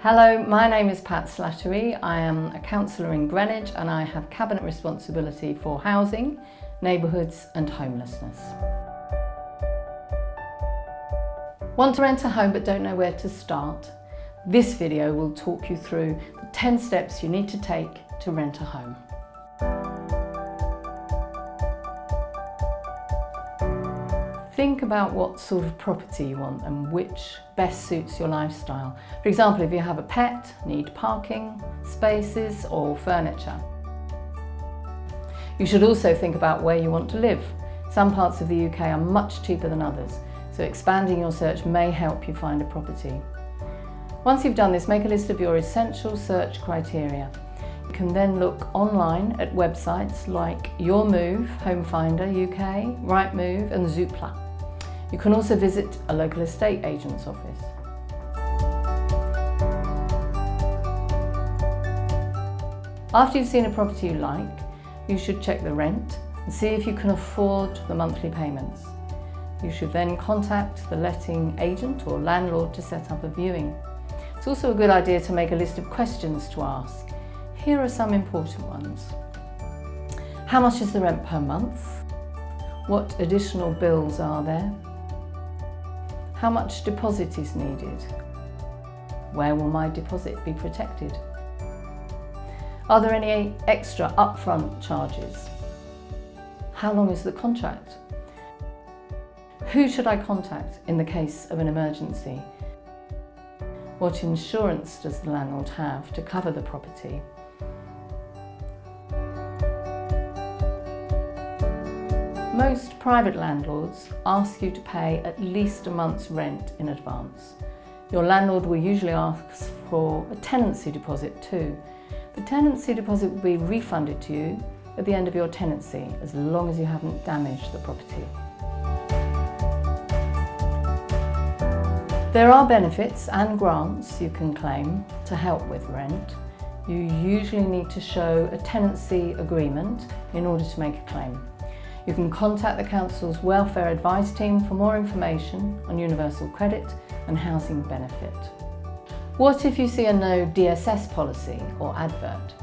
Hello, my name is Pat Slattery. I am a councillor in Greenwich and I have cabinet responsibility for housing, neighbourhoods and homelessness. Want to rent a home but don't know where to start? This video will talk you through the 10 steps you need to take to rent a home. Think about what sort of property you want and which best suits your lifestyle. For example, if you have a pet, need parking, spaces or furniture. You should also think about where you want to live. Some parts of the UK are much cheaper than others, so expanding your search may help you find a property. Once you've done this, make a list of your essential search criteria. You can then look online at websites like Your Move, Home Finder UK, Rightmove and Zoopla. You can also visit a local estate agent's office. After you've seen a property you like, you should check the rent and see if you can afford the monthly payments. You should then contact the letting agent or landlord to set up a viewing. It's also a good idea to make a list of questions to ask. Here are some important ones. How much is the rent per month? What additional bills are there? How much deposit is needed? Where will my deposit be protected? Are there any extra upfront charges? How long is the contract? Who should I contact in the case of an emergency? What insurance does the landlord have to cover the property? Most private landlords ask you to pay at least a month's rent in advance. Your landlord will usually ask for a tenancy deposit too. The tenancy deposit will be refunded to you at the end of your tenancy as long as you haven't damaged the property. There are benefits and grants you can claim to help with rent. You usually need to show a tenancy agreement in order to make a claim. You can contact the Council's Welfare Advice Team for more information on universal credit and housing benefit. What if you see a no DSS policy or advert?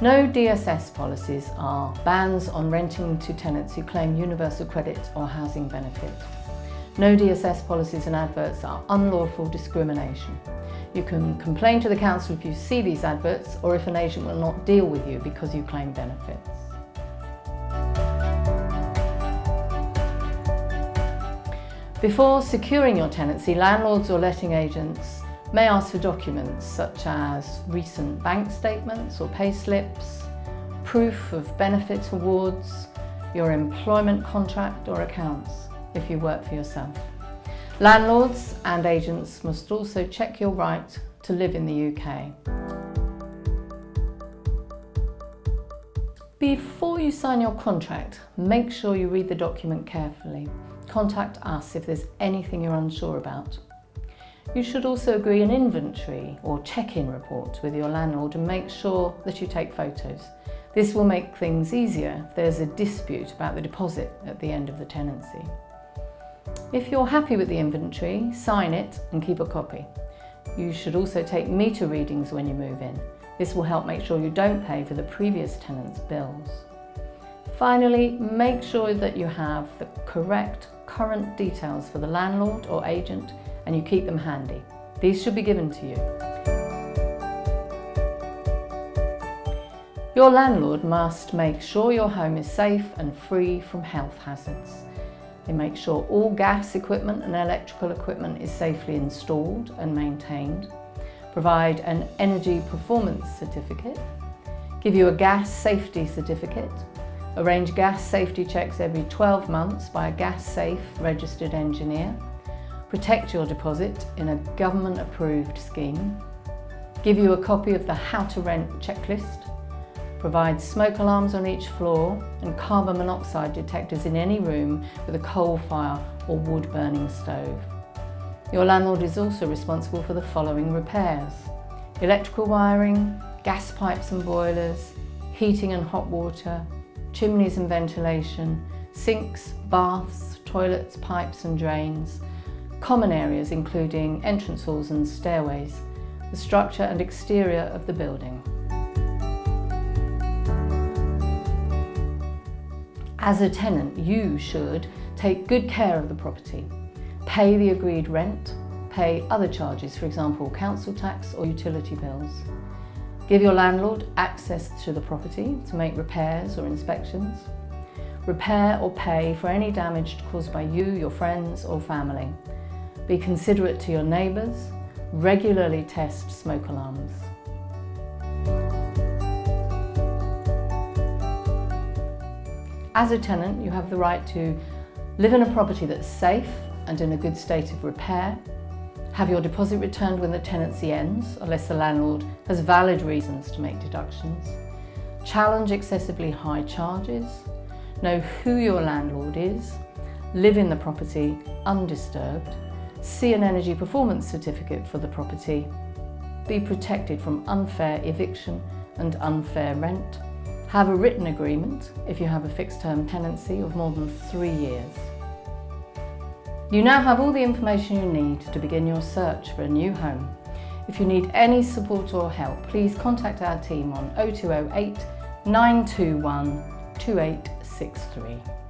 No DSS policies are bans on renting to tenants who claim universal credit or housing benefit. No DSS policies and adverts are unlawful discrimination. You can complain to the council if you see these adverts or if an agent will not deal with you because you claim benefits. Before securing your tenancy, landlords or letting agents may ask for documents such as recent bank statements or pay slips, proof of benefit awards, your employment contract or accounts if you work for yourself. Landlords and agents must also check your right to live in the UK. Before you sign your contract, make sure you read the document carefully. Contact us if there's anything you're unsure about. You should also agree an inventory or check-in report with your landlord and make sure that you take photos. This will make things easier if there's a dispute about the deposit at the end of the tenancy. If you're happy with the inventory, sign it and keep a copy. You should also take meter readings when you move in. This will help make sure you don't pay for the previous tenant's bills. Finally, make sure that you have the correct current details for the landlord or agent and you keep them handy. These should be given to you. Your landlord must make sure your home is safe and free from health hazards. They make sure all gas equipment and electrical equipment is safely installed and maintained, provide an energy performance certificate, give you a gas safety certificate, arrange gas safety checks every 12 months by a gas safe registered engineer, protect your deposit in a government approved scheme, give you a copy of the how to rent checklist, provide smoke alarms on each floor and carbon monoxide detectors in any room with a coal fire or wood burning stove. Your landlord is also responsible for the following repairs. Electrical wiring, gas pipes and boilers, heating and hot water, chimneys and ventilation, sinks, baths, toilets, pipes and drains, common areas including entrance halls and stairways, the structure and exterior of the building. As a tenant, you should take good care of the property, pay the agreed rent, pay other charges, for example, council tax or utility bills. Give your landlord access to the property to make repairs or inspections. Repair or pay for any damage caused by you, your friends or family. Be considerate to your neighbours. Regularly test smoke alarms. As a tenant, you have the right to live in a property that's safe and in a good state of repair, have your deposit returned when the tenancy ends, unless the landlord has valid reasons to make deductions, challenge excessively high charges, know who your landlord is, live in the property undisturbed, see an energy performance certificate for the property, be protected from unfair eviction and unfair rent, have a written agreement if you have a fixed term tenancy of more than three years. You now have all the information you need to begin your search for a new home. If you need any support or help, please contact our team on 0208 921 2863.